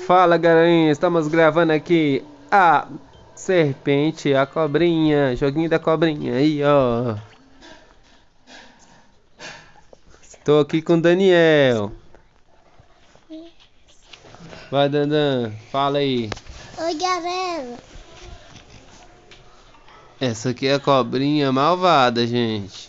Fala galerinha, estamos gravando aqui a serpente, a cobrinha, joguinho da cobrinha aí ó. Estou aqui com o Daniel. Vai Dandan, fala aí. Oi galera, Essa aqui é a cobrinha malvada, gente.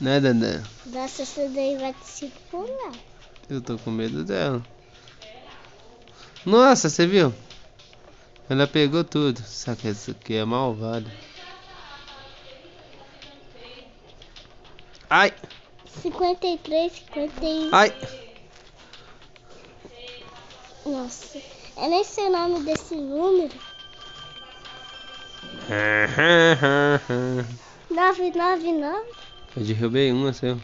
Né Dandan? nossa, essa daí vai te circular. Eu tô com medo dela. Nossa, você viu? Ela pegou tudo. Só que essa aqui é malvada. Ai, 53, 51. ai. Nossa, eu nem sei o nome desse número. 999 Eu derrubei uma, seu.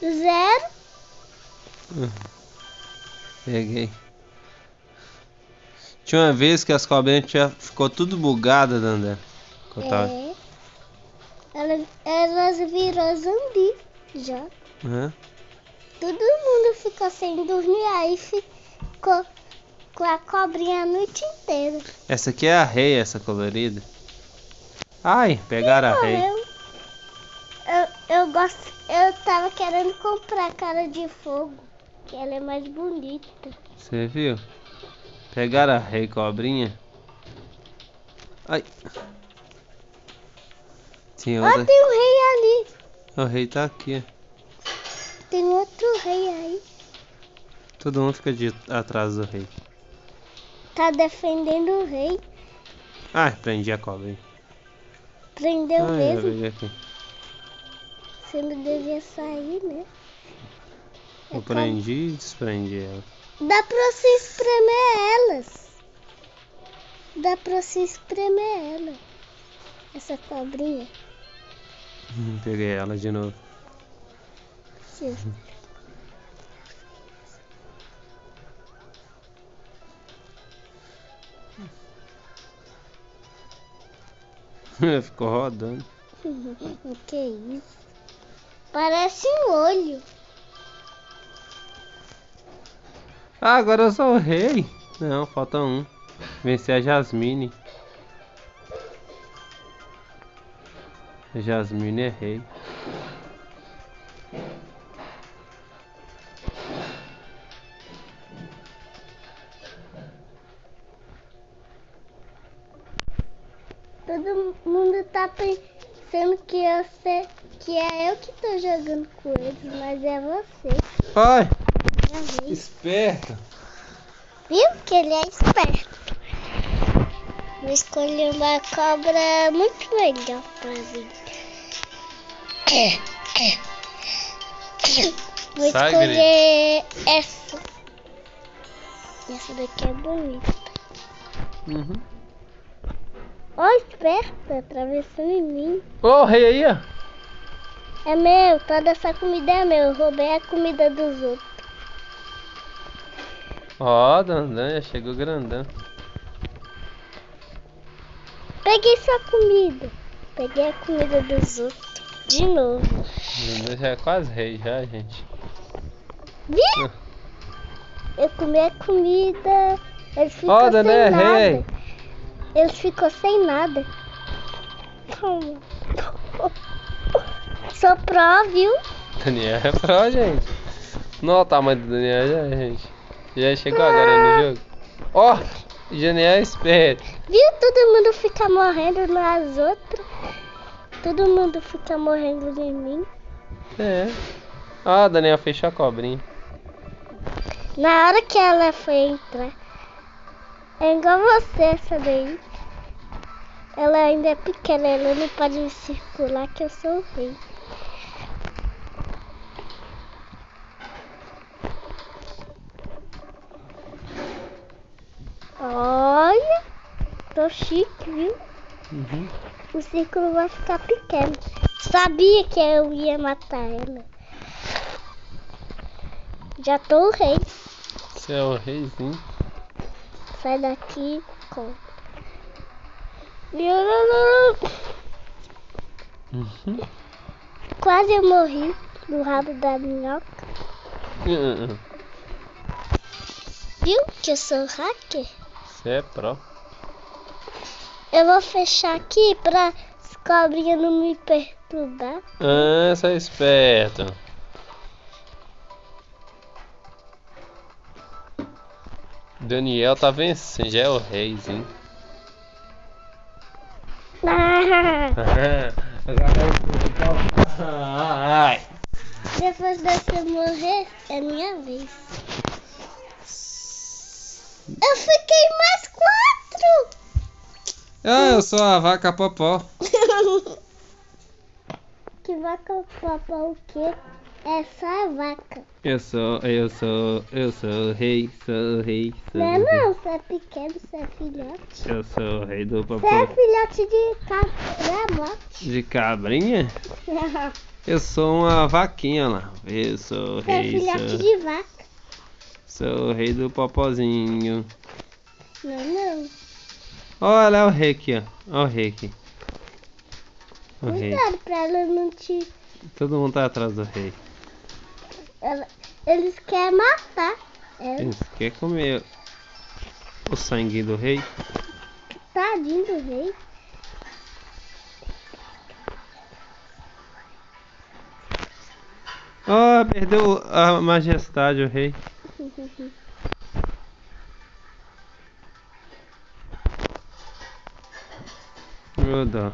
0 Peguei. Tinha uma vez que as cobrinhas tinha, ficou tudo bugada, Dandé. É. Elas, elas virou zumbi já. Hã? Todo mundo ficou sem dormir aí ficou com a cobrinha a noite inteira. Essa aqui é a rei, essa colorida. Ai, pegaram a rei. Eu, eu, eu gosto. Eu tava querendo comprar a cara de fogo. Que ela é mais bonita. Você viu? Pegaram a rei cobrinha. Ai. Tinha Ó, outra. tem um rei ali. O rei tá aqui. Tem outro rei aí. Todo mundo fica de atrás do rei. Tá defendendo o rei. Ai, prendi a cobrinha. Prendeu Ai, mesmo. peguei aqui. Você não devia sair, né? É Eu prendi e desprendi ela. Dá pra você espremer elas. Dá pra você espremer ela. Essa cobrinha. Hum, Peguei ela de novo. Sim. Ficou rodando. O que é isso? Parece um olho. Ah, agora eu sou o rei. Não, falta um. Vencer a Jasmine. Jasmine é rei. Todo mundo tá pensando que eu sei que é eu que tô jogando com eles, mas é você. Ai, Esperto. Viu que ele é esperto. Vou escolher uma cobra muito legal pra mim. Vou Sai, escolher essa. Essa daqui é bonita. Uhum. Ó, esperta, atravessando em mim. Ô, o rei aí, ó. É meu, toda essa comida é meu. Eu roubei a comida dos outros. Ó, Dandan, já chegou grandão. Peguei sua comida. Peguei a comida dos outros. De novo. Dandan já é quase rei já, gente. Viu? Eu comi a comida. Eles Ó, sem Dandan é nada. rei. Eles ficam sem nada. Calma. Sou pró, viu? Daniel é pro, gente. Não o tamanho do Daniel já, gente. Já chegou agora no jogo. Ó, Daniel é esperto. Viu? Todo mundo fica morrendo nas outras. Todo mundo fica morrendo em mim. É. Ó, Daniel fechou a cobrinha. Na hora que ela foi entrar. É igual você, essa daí. Ela ainda é pequena, ela não pode me circular que eu sou o rei. Olha, tô chique, viu? Uhum. O círculo vai ficar pequeno. Sabia que eu ia matar ela. Já tô o rei. Você é o reizinho. Sai daqui com. Uhum. Quase eu morri no rabo da minhoca. Uhum. Viu que eu sou hacker? Você é pró. Eu vou fechar aqui pra as cobrinhas não me perturbar. Ah, você é esperto. Daniel tá vencendo, já é o reizinho. Ai. Depois de você morrer, é minha vez. Eu fiquei mais quatro! Ah, eu sou a vaca popó. que vaca papai o quê? É só a vaca. Eu sou, eu sou, eu sou o rei, sou o rei, sou Não é o rei. não, você é pequeno, você é filhote. Eu sou o rei do Você é popó. filhote de cabra De cabrinha? Eu sou uma vaquinha lá. Eu sou o Você é rei, filhote sou, de vaca. sou o rei do popozinho. Não, não. Olha é o rei aqui, ó. Olha o rei aqui. O rei. Cuidado pra ela não te. Todo mundo tá atrás do rei. ela- Eles querem matar. ela. Eles querem comer o sangue do rei. Tadinho do rei. Oh, perdeu a majestade o rei. Ô dó.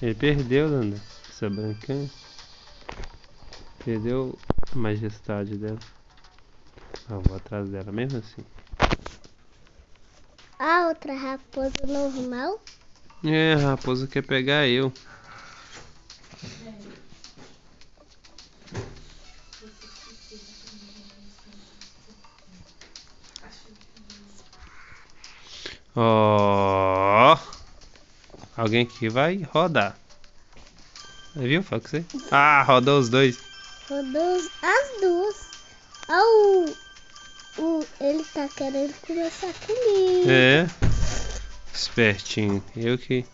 Ele perdeu, Danda. Essa branquinha. Perdeu a majestade dela. Ah, vou atrás dela mesmo assim. A outra raposa normal. É, a raposa quer pegar eu. Ó. Alguém aqui vai rodar. Viu, Foxy? Ah, rodou os dois. Rodou as duas. Ah, o, o, ele tá querendo começar comigo. É. Espertinho. Eu que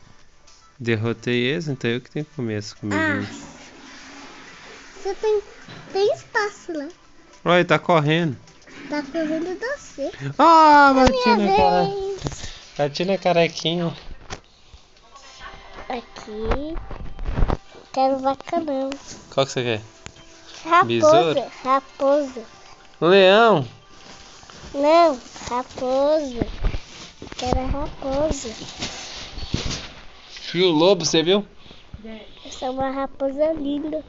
derrotei eles, então eu que tenho que comer essa Ah, você tem, tem espaço lá. Olha, ele tá correndo. Tá correndo você. Ah, bati Minha na cara. Bati na carequinha. Aqui. Quero vaca não. Qual que você quer? Raposa. Besouro? Raposa. Leão. Não, raposa. Quero raposa. O lobo, você viu? Essa é uma raposa linda.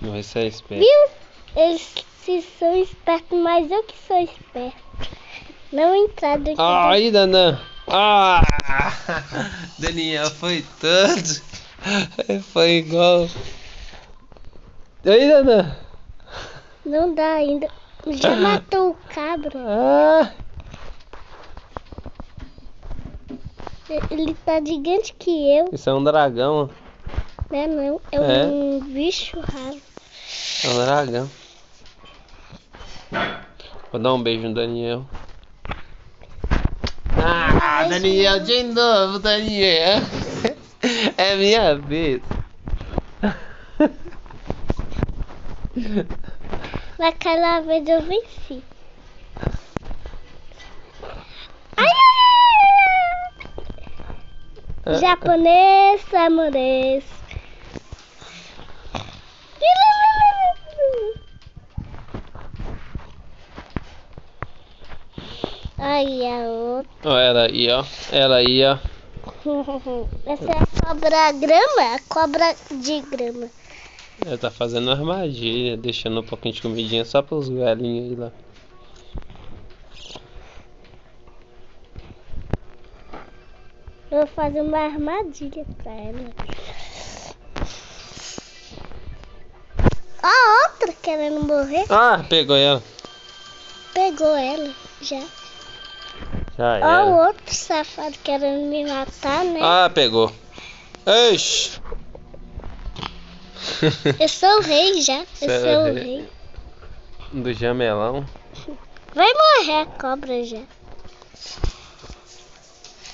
Não, esse é esperto. Viu? Eles se são espertos, mas eu que sou esperto. Não entrar dentro Ah, aí, Dandan. Ah! Daniel foi todo. Foi igual. E aí, Dandan? Não dá ainda. Já matou o cabra. Ah! Ele tá gigante que eu, Isso é um dragão. né? Não, é, É? um bicho raro. É um dragão. Vou dar um beijo no Daniel. Ah, Daniel, de novo, Daniel. É minha vez. Naquela vez eu venci. Ai, ai, ai, ai. Japonês, samurês. Aí a outra. Ó, ela aí, ó. Ela aí, ó. Essa é a cobra grama? A cobra de grama. Ela tá fazendo armadilha, deixando um pouquinho de comidinha só pros velhinhos aí lá. Eu vou fazer uma armadilha pra ela. A outra querendo morrer, Ah, pegou ela. pegou ela já. Já Ó era. o outro safado querendo me matar, né? Ah, pegou. Eixe. Eu sou o rei já. Eu Você é sou o rei. rei. Do jamelão. Vai morrer a cobra já.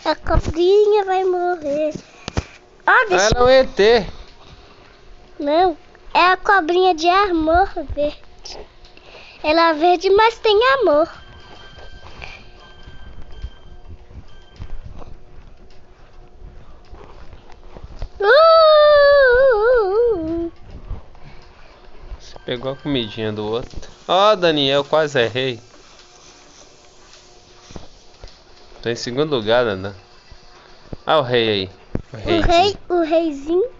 A cobrinha vai morrer. Ah, deixa ela é um ET. Não, é a cobrinha de amor verde. Ela é verde, mas tem amor. Você pegou a comidinha do outro. Ó, Daniel, quase errei. Tô em segundo lugar, Dana. Ah, o rei aí. O, O reizinho. rei, o reizinho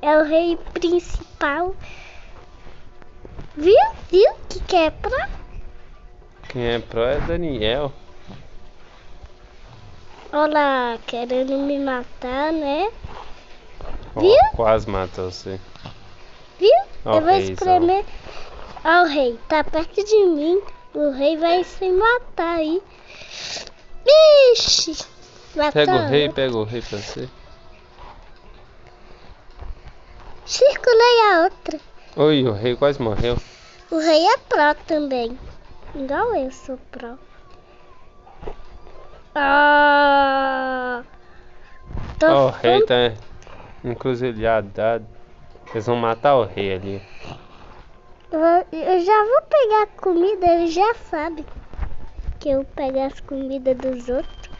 é o rei principal. Viu? Viu que que é pra? Quem é pro é Daniel. Olha lá, querendo me matar, né? Viu? quase matou você. Viu? Ó, Eu vou espremer. Ó, o rei, tá perto de mim. O rei vai se matar aí. Ixi! Matou. Pega o rei, pega o rei pra você. Circulei a outra. Oi, o rei quase morreu. O rei é pró também. Igual eu sou pró. Ah! Tô Ó, o rei fam- tá encruzilhado. Eles vão matar o rei ali. Eu- Eu já vou pegar a comida, ele já sabe que eu pego as comidas dos outros.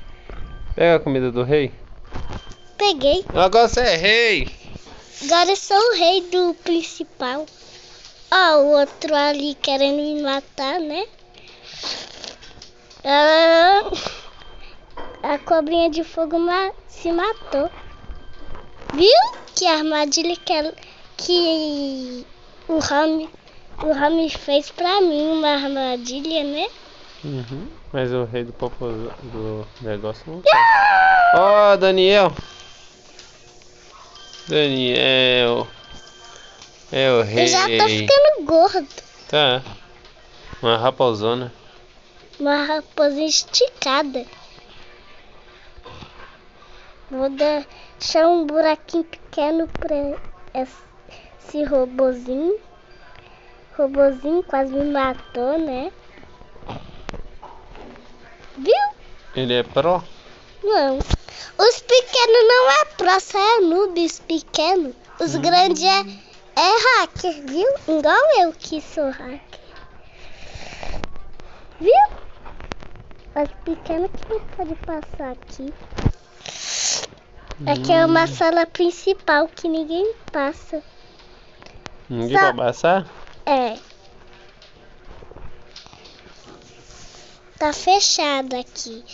Pega a comida do rei. Peguei. Agora você é rei. Agora eu sou o rei do principal. Ó, o outro ali querendo me matar, né? Ah, a cobrinha de fogo ma- se matou. Viu? Que armadilha que, ela- que o Rami, o Rami fez pra mim, uma armadilha, né? Uhum. Mas o rei do popo do negócio não tá. Ó, Daniel. Daniel. É o rei. Eu já tô ficando gordo. Tá. Uma raposona. Uma raposa esticada. Vou deixar um buraquinho pequeno pra esse, robozinho. Robozinho quase me matou, né? Viu? Ele é pro? Não. Os pequenos não é pro, só é noob, os pequenos. Os grandes é, é hacker, viu? Igual eu que sou hacker. Viu? Os pequenos que não pode passar aqui. Aqui é uma sala principal que ninguém passa. Ninguém Só- vai passar? É. Tá fechado aqui.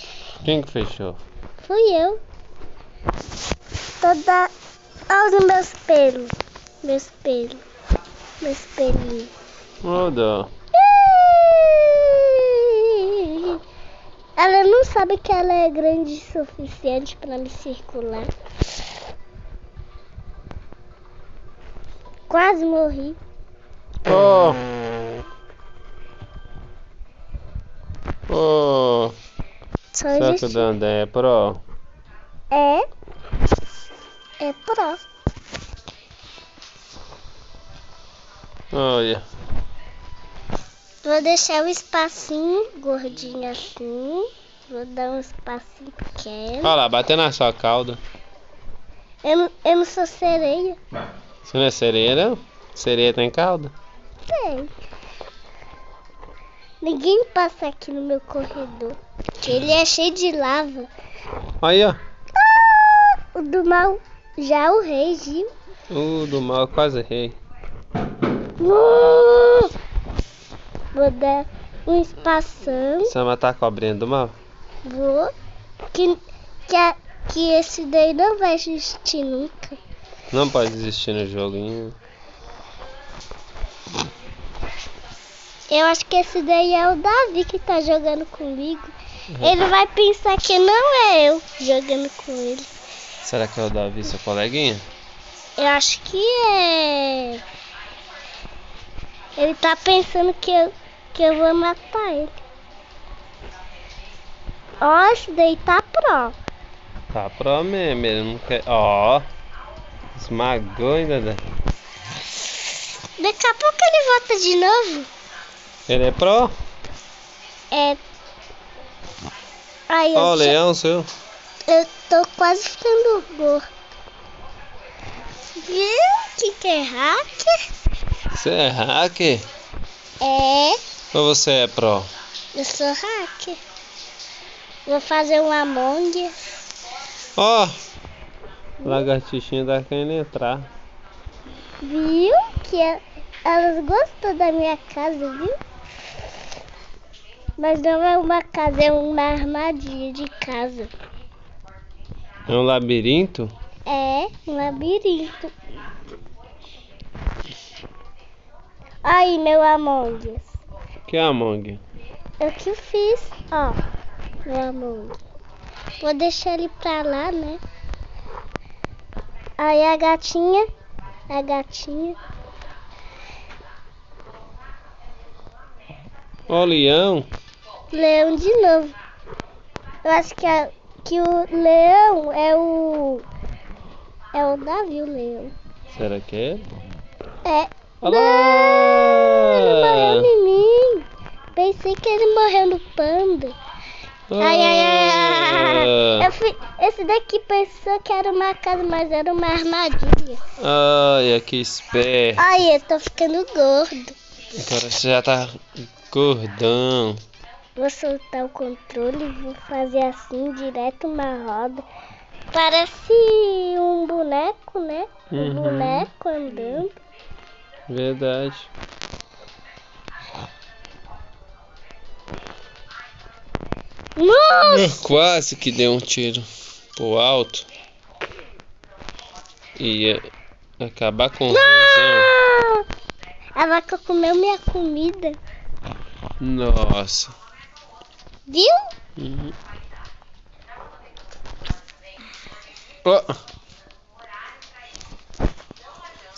Quem que fechou? Fui eu. Toda. Olha os meus pelos. Meus pelos. Meus pelinhos. Dó. Ela não sabe que ela é grande o suficiente para me circular. Quase morri. Ô. Ô. Só Será que o existe. Dandé é pro? É. É pro. Olha. Vou deixar o espacinho gordinho assim. Vou dar um espacinho pequeno. Olha lá, bateu na sua cauda. Eu, não- eu não sou sereia. Você não é sereia, não? Sereia tem cauda? Tem. Ninguém passa aqui no meu corredor. Ele é cheio de lava. Aí, ó. O do mal já é o rei, viu? O do mal quase rei. Uh! Vou dar um espação. Você vai matar a cobrinha do mal? Vou. Que, que, a- que esse daí não vai existir nunca. Não pode desistir no joguinho. Eu acho que esse daí é o Davi que tá jogando comigo. Ele vai pensar que não é eu jogando com ele. Será que é o Davi, seu coleguinha? Eu acho que é. Ele tá pensando que eu, que eu vou matar ele. Ó, esse daí tá pro. Tá pro mesmo, ele não quer. Ó. Esmagou ainda. Daqui a pouco ele volta de novo. Ele é pro? É. Aí Ó, o leão seu. eu tô quase ficando gordo. Viu? Que que é hacker? Você é hacker? É. Ou você é pro? Eu sou hacker. Vou fazer um Among. Ó! Oh, lagartixinha tá querendo entrar. Viu? Que é- elas gostam da minha casa, viu? Mas não é uma casa, é uma armadilha de casa. É um labirinto? É um labirinto. Aí, meu Among. Us. Que é Among? Eu que fiz, ó, meu Among. Vou deixar ele pra lá, né? Aí a gatinha, a gatinha. Ó, o leão. Leão de novo. Eu acho que, a, que o leão é o. É o Davi, o leão. Será que é? É. Olha Não, ele morreu em mim. Pensei que ele morreu no panda. Ai, ai, ai, ai. Eu fui, esse daqui pensou que era uma casa, mas era uma armadilha. Ai, que esperto. Ai, eu tô ficando gordo. Agora você já tá gordão. Vou soltar o controle e vou fazer assim, direto uma roda. Parece um boneco, né? Um Uhum. boneco andando. Verdade. Nossa! Quase que deu um tiro pro alto. Ia acabar com o. Não! A vaca comeu minha comida. Nossa. Viu? Uhum. Ó.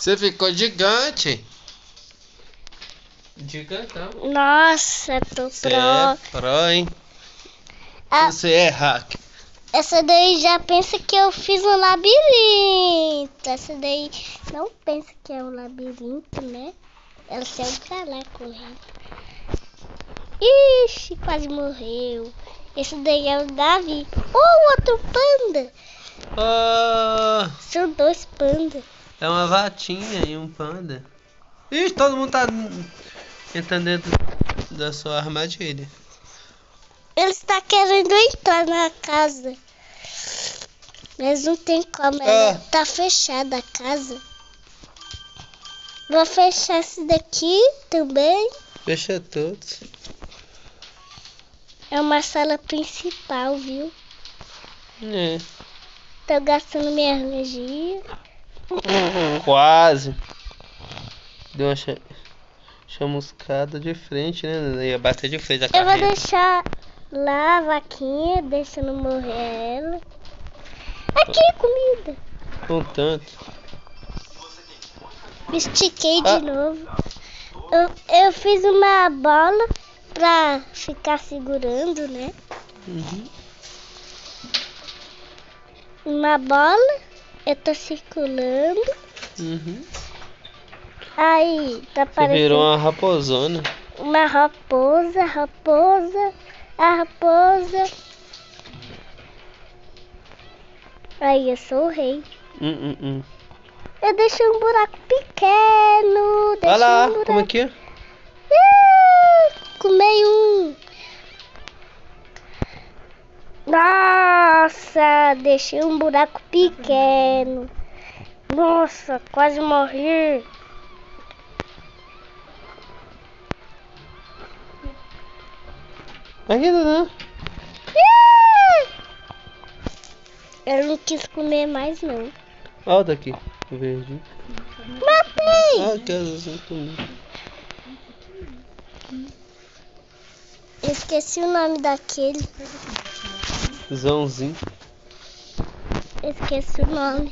Você ficou gigante. Gigantão. Nossa, tô Você pro. é pro, hein? Ah, Você é hack. essa daí já pensa que eu fiz um labirinto. Essa daí não pensa que é um labirinto, né? Ela saiu pra lá correndo. Ixi, quase morreu. Esse daí é o Davi. Oh, outro panda. Ah, São dois pandas. É uma vatinha e um panda. Ih, todo mundo tá entrando dentro da sua armadilha. Ele está querendo entrar na casa. Mas não tem como, ela Ah. tá fechada a casa. Vou fechar esse daqui também. Fecha todos. É uma sala principal, viu? É. Tô gastando minha energia. Quase. Deu uma cha- chamuscada de frente, né? Ia bater de frente a Eu vou deixar lá a vaquinha, deixa não morrer ela. Aqui, comida. Um tanto. Me estiquei de Ah. novo. Eu, eu fiz uma bola pra ficar segurando, né? Uhum. Uma bola. Eu tô circulando. Uhum. Aí tá Você parecendo virou uma raposona. uma raposa, raposa, a raposa. Aí eu sou o rei. Hum, hum, hum. Eu deixei um buraco pequeno. Olha lá, um buraco. como é que é? Ih, Comei um. Nossa, deixei um buraco pequeno. Nossa, quase morri. Aqui, né? Ih! Eu não quis comer mais não. Olha o daqui, o verde. Matei! Ah, que azulzinho comigo. Eu esqueci o nome daquele. Zãozinho. Esqueci o nome.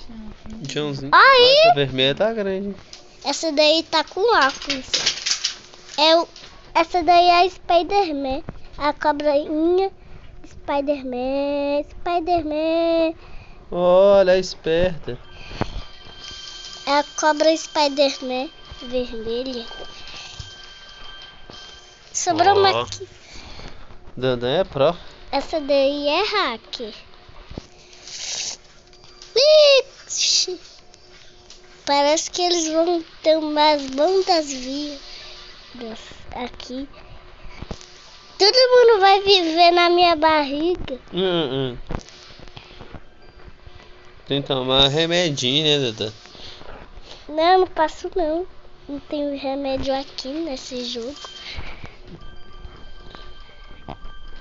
Joãozinho. Aí! Essa vermelha tá grande. Essa daí tá com óculos. É o, essa daí é a Spider-Man. A cobrainha. Spider-Man, Spider-Man. Olha, é esperta. É a cobra Spider-Man vermelha. Sobrou uma aqui. Dandan é pro. Essa daí é hacker. Ixi. Parece que eles vão ter umas bandas vias aqui. vai viver na minha barriga. Hum, hum. Tem que tomar remedinho, né, Duda? Não, não passo não. Não tem remédio aqui nesse jogo.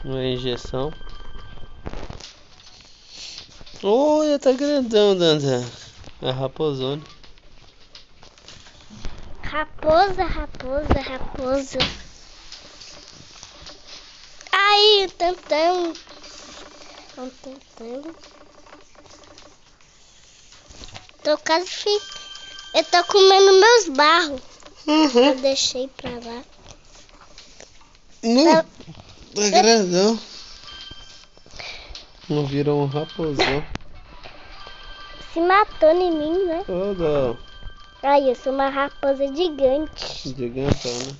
Uma injeção. Olha, tá grandão, Danda. A raposona. Raposa, raposa, raposa. Aí, tantão. Tantão. Tô quase fi... Eu tô comendo meus barros. Eu deixei pra lá. Não, Tá- tá grandão. Não virou um raposão. Se matou em mim, né? Dó. Aí, eu sou uma raposa gigante. Gigantão, né?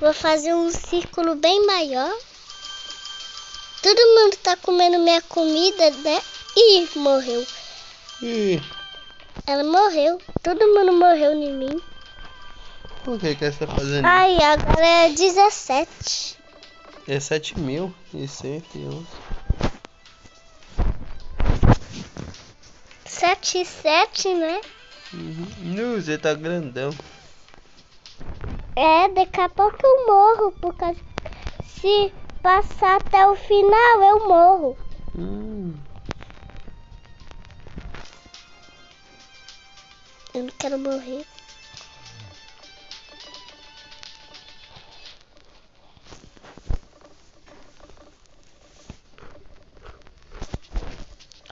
Vou fazer um círculo bem maior. Todo mundo tá comendo minha comida, né? Ih, morreu. Ih, Ela morreu. Todo mundo morreu em mim. O que que você tá fazendo? Ai, agora é 17. É 7 mil e 111. 7 e 7, né? Uhum. Não, você tá grandão. É, daqui a pouco eu morro. Por causa... Se passar até o final, eu morro. Hum. Eu não quero morrer.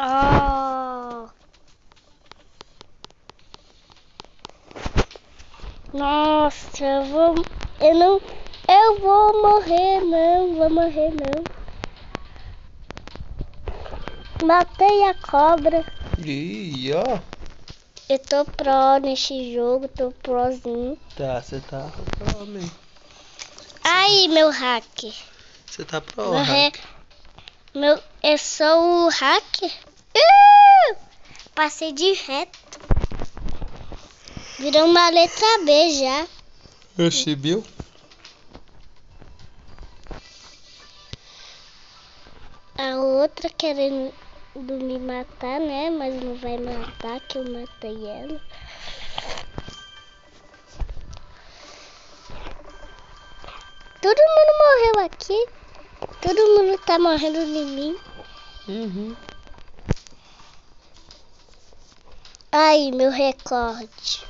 Oh. Nossa, eu vou. Eu não. Eu vou morrer, não. Vou morrer, não. Matei a cobra. Ih, ó. Eu tô pro nesse jogo, tô prozinho. Tá, você tá pro, man. Aí, meu hacker. Você tá pro, Meu, re... meu, eu sou o hacker. Uh! Passei de reto. Virou uma letra B já. Eu chibiu? A outra querendo me matar, né? Mas não vai matar, que eu matei ela. Todo mundo morreu aqui. Todo mundo tá morrendo de mim. Uhum. Aí, meu recorde.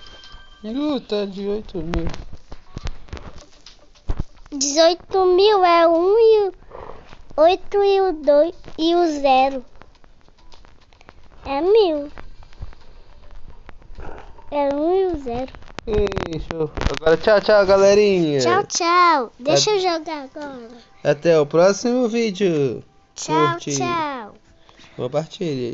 Tá de 8 mil. 18 mil é um e o 8 e o 2 e o 0. É mil. É um e o 0. Ih, show. Agora tchau, tchau, galerinha. Tchau, tchau. Deixa eu jogar agora. Até o próximo vídeo. Tchau, Curte. tchau. Compartilhe.